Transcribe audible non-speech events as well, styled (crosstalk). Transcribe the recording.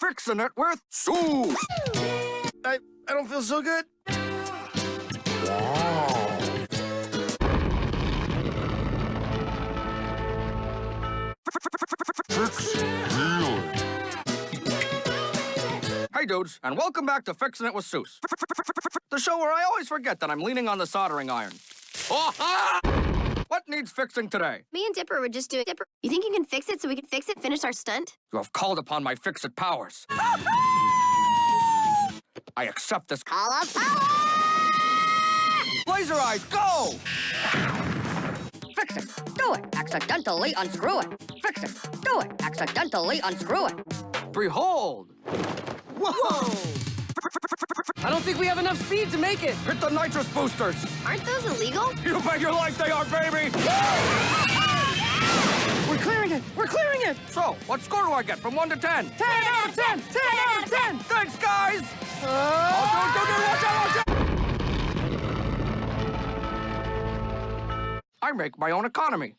Fixing it with Soos. I, I don't feel so good. Hey, dudes, and welcome back to Fixing It with Soos. The show where I always forget that I'm leaning on the soldering iron. (laughs) Oh, what needs fixing today? Me and Dipper were just doing Dipper. You think you can fix it so we can fix it, finish our stunt? You have called upon my fix-it powers. I accept this. Call of power! Laser eyes, go! Fix it. Do it. Accidentally unscrew it. Fix it. Do it. Accidentally unscrew it. Behold! Whoa! I don't think we have enough speed to make it. Hit the nitrous boosters! Aren't those illegal? You bet your life they are, baby! We're clearing it. We're clearing it. So, what score do I get from 1 to 10? 10 out of 10. 10 out of 10. Thanks, guys! Uh, Oh, dude, dude, dude, watch out, watch out! I make my own economy.